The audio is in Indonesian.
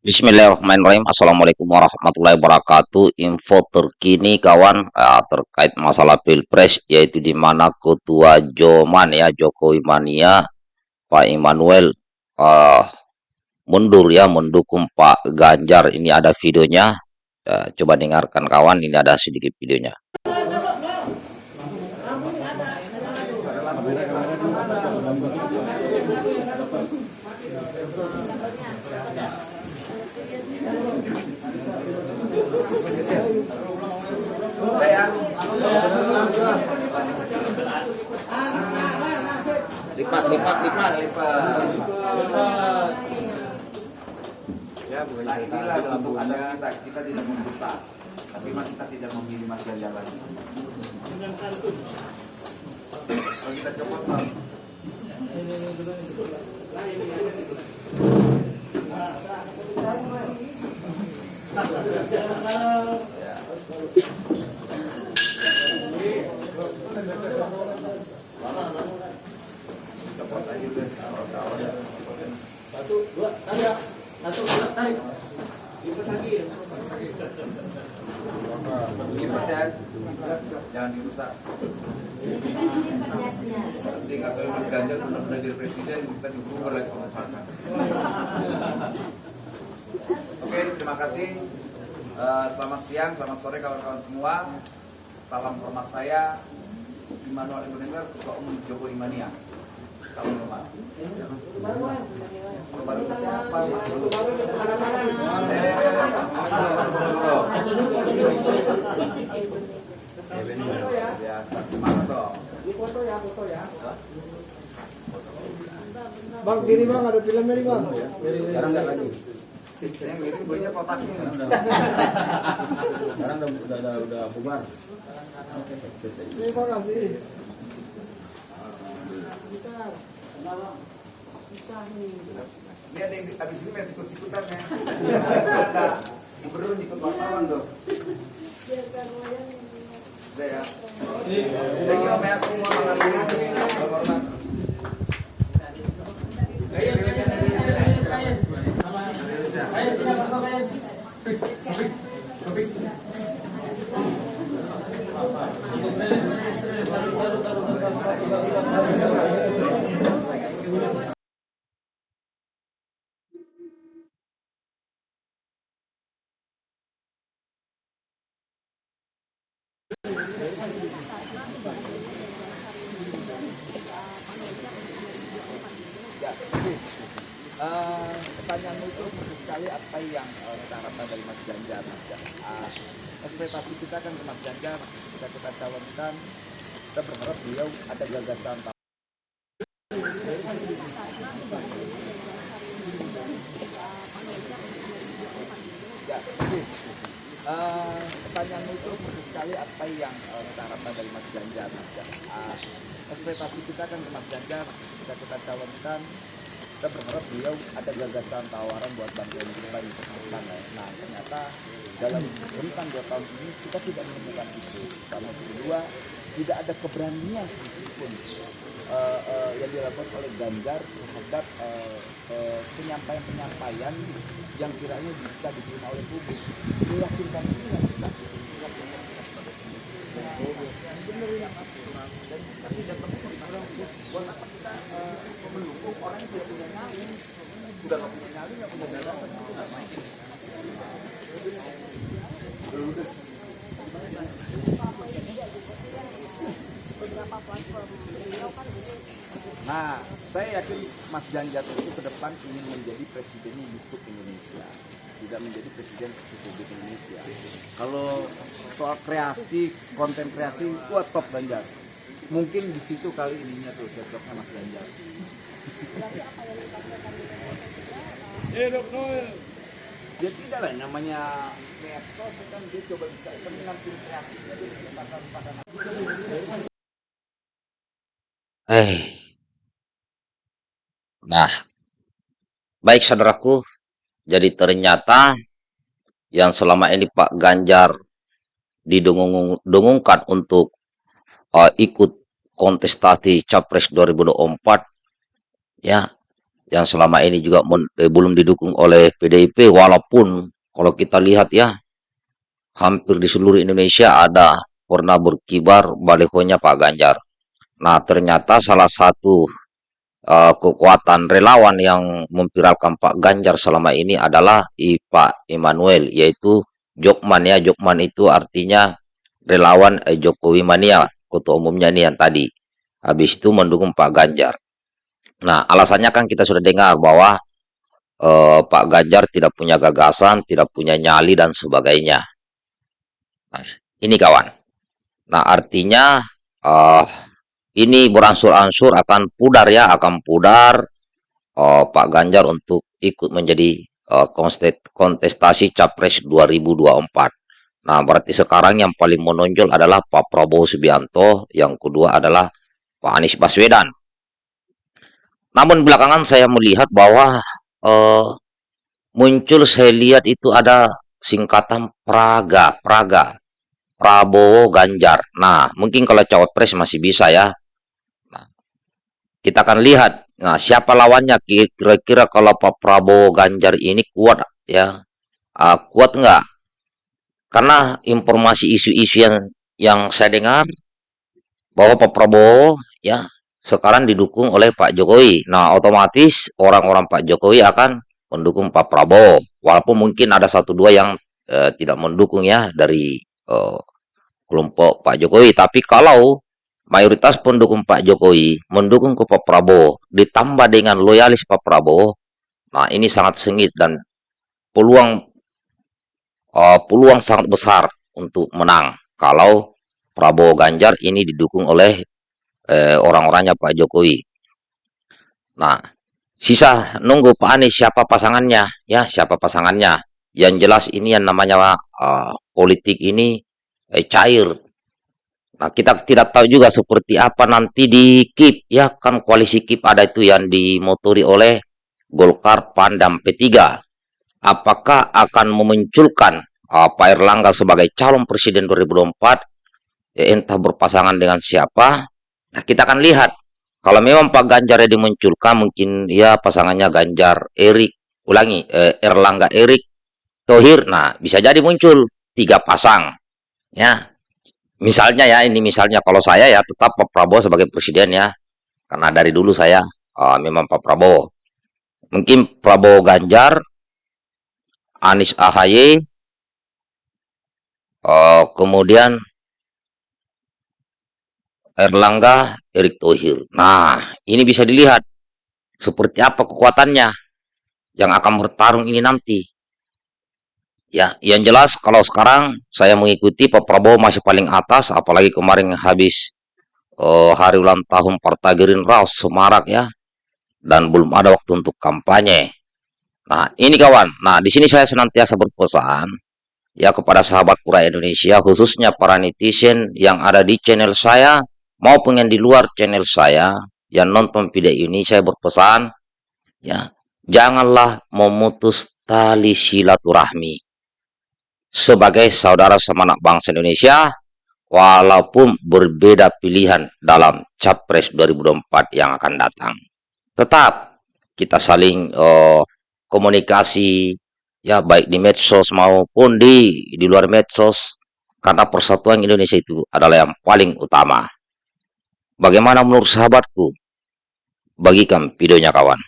Bismillahirrahmanirrahim. Assalamualaikum warahmatullahi wabarakatuh. Info terkini kawan uh, terkait masalah pilpres yaitu di mana ketua Joman ya Jokowi Mania Pak Immanuel uh, mundur ya mendukung Pak Ganjar. Ini ada videonya. Uh, coba dengarkan kawan. Ini ada sedikit videonya. Lipat lipat lipat. Lipat ya bukan untuk anak kita kita tidak membuka. Tapi kita tidak memilih mas Ganjar lagi kalau kita copot Satu, dua, tarik. Satu, dua, tarik. Lipat lagi. lipat ya jangan dirusak nanti nggak jadi presiden kita juga lagi oke terima kasih. Eh, selamat siang selamat sore kawan-kawan semua. Salam hormat saya Immanuel Ibunegar ketua umum Jokowi Mania salam hormat. Baru siapa biasa semangat dong foto ya foto ya bang kiri bang ada filmnya nih bang. Sekarang nggak lagi yang kotaknya sekarang udah udah udah, udah bubar terima kasih Ini ada yang habis ini main sikut-sikutan ya. Ada gubernur ikut wartawan tuh. Udah ya. Thank you ya semua. Selamat hormat. Ya, jadi eh, pertanyaanmu itu sekali apa yang eh, kita harapkan dari Mas Ganjar. Ah, ekspektasi kita kan ke Mas Ganjar, kita kita calonkan, kita berharap beliau ada gagasan Ya, eh, pertanyaanmu itu khusus sekali apa yang eh, kita harapkan dari Mas Ganjar. Ah, ekspektasi kita kan ke Mas Ganjar, kita kita calonkan, kita berharap beliau ada gagasan tawaran buat bantuan kita di kesehatan ya. Nah ternyata dalam rentang dua tahun ini kita tidak menemukan itu. Sama kedua tidak ada keberanian sedikitpun eh, eh, yang dilakukan oleh Ganjar terhadap eh, penyampaian-penyampaian yang kiranya bisa diterima oleh publik. Meyakinkan itu yang kita kita tidak perlu buat apa kita mendukung orang yang tidak punya nyali udah nggak punya nyali nggak punya dana itu nggak main Nah, saya yakin Mas Ganjar itu ke depan ingin menjadi presiden YouTube Indonesia, tidak menjadi presiden Republik Indonesia. Kalau soal kreasi, konten kreasi, wah top Ganjar. Mungkin di situ kali ininya tuh cocoknya Mas Ganjar. Ya tidak lah, namanya medsos kan dia coba bisa dia bisa pasang-pasang Eh. Nah, baik saudaraku. Jadi ternyata yang selama ini Pak Ganjar didengungkan untuk uh, ikut kontestasi Capres 2024 ya yang selama ini juga eh, belum didukung oleh PDIP walaupun kalau kita lihat ya hampir di seluruh Indonesia ada pernah berkibar balihonya Pak Ganjar. Nah, ternyata salah satu uh, kekuatan relawan yang memviralkan Pak Ganjar selama ini adalah I, Pak Immanuel, yaitu Jokman ya. Jokman itu artinya relawan eh, Jokowi Mania, ketua umumnya nih yang tadi. Habis itu mendukung Pak Ganjar. Nah, alasannya kan kita sudah dengar bahwa uh, Pak Ganjar tidak punya gagasan, tidak punya nyali dan sebagainya. Nah, ini kawan. Nah, artinya uh, ini beransur-ansur akan pudar ya, akan pudar uh, Pak Ganjar untuk ikut menjadi kontestasi Capres 2024. Nah, berarti sekarang yang paling menonjol adalah Pak Prabowo Subianto, yang kedua adalah Pak Anies Baswedan. Namun belakangan saya melihat bahwa uh, muncul saya lihat itu ada singkatan Praga, Praga, Prabowo Ganjar. Nah, mungkin kalau cawapres masih bisa ya. Nah, kita akan lihat. Nah, siapa lawannya? Kira-kira kalau Pak Prabowo Ganjar ini kuat ya? Uh, kuat nggak? Karena informasi isu-isu yang yang saya dengar bahwa Pak Prabowo ya sekarang didukung oleh Pak Jokowi. Nah, otomatis orang-orang Pak Jokowi akan mendukung Pak Prabowo. Walaupun mungkin ada satu dua yang eh, tidak mendukung ya dari eh, kelompok Pak Jokowi. Tapi kalau mayoritas pendukung Pak Jokowi mendukung ke Pak Prabowo, ditambah dengan loyalis Pak Prabowo, nah ini sangat sengit dan peluang uh, peluang sangat besar untuk menang kalau Prabowo Ganjar ini didukung oleh eh, orang-orangnya Pak Jokowi. Nah, sisa nunggu Pak Anies siapa pasangannya, ya siapa pasangannya. Yang jelas ini yang namanya uh, politik ini eh, cair. Nah, kita tidak tahu juga seperti apa nanti di KIP, ya kan koalisi KIP ada itu yang dimotori oleh Golkar, PAN, dan P3. Apakah akan memunculkan uh, Pak Erlangga sebagai calon presiden 2024, ya, entah berpasangan dengan siapa, Nah, kita akan lihat. Kalau memang Pak Ganjar yang dimunculkan, mungkin ya pasangannya Ganjar, Erik, ulangi, eh, Erlangga, Erik, Tohir. Nah, bisa jadi muncul tiga pasang. Ya, misalnya ya, ini misalnya kalau saya ya tetap Pak Prabowo sebagai presiden ya. Karena dari dulu saya uh, memang Pak Prabowo. Mungkin Prabowo Ganjar, Anies Ahaye, uh, kemudian Erlangga, Erick Thohir. Nah, ini bisa dilihat seperti apa kekuatannya yang akan bertarung ini nanti. Ya, yang jelas kalau sekarang saya mengikuti Pak Prabowo masih paling atas, apalagi kemarin habis uh, hari ulang tahun Partai Gerindra Semarak ya, dan belum ada waktu untuk kampanye. Nah, ini kawan. Nah, di sini saya senantiasa berpesan ya kepada sahabat pura Indonesia, khususnya para netizen yang ada di channel saya, maupun yang di luar channel saya yang nonton video ini saya berpesan ya janganlah memutus tali silaturahmi. Sebagai saudara semangat bangsa Indonesia walaupun berbeda pilihan dalam capres 2024 yang akan datang. Tetap kita saling uh, komunikasi ya baik di medsos maupun di di luar medsos karena persatuan Indonesia itu adalah yang paling utama Bagaimana menurut sahabatku? Bagikan videonya kawan.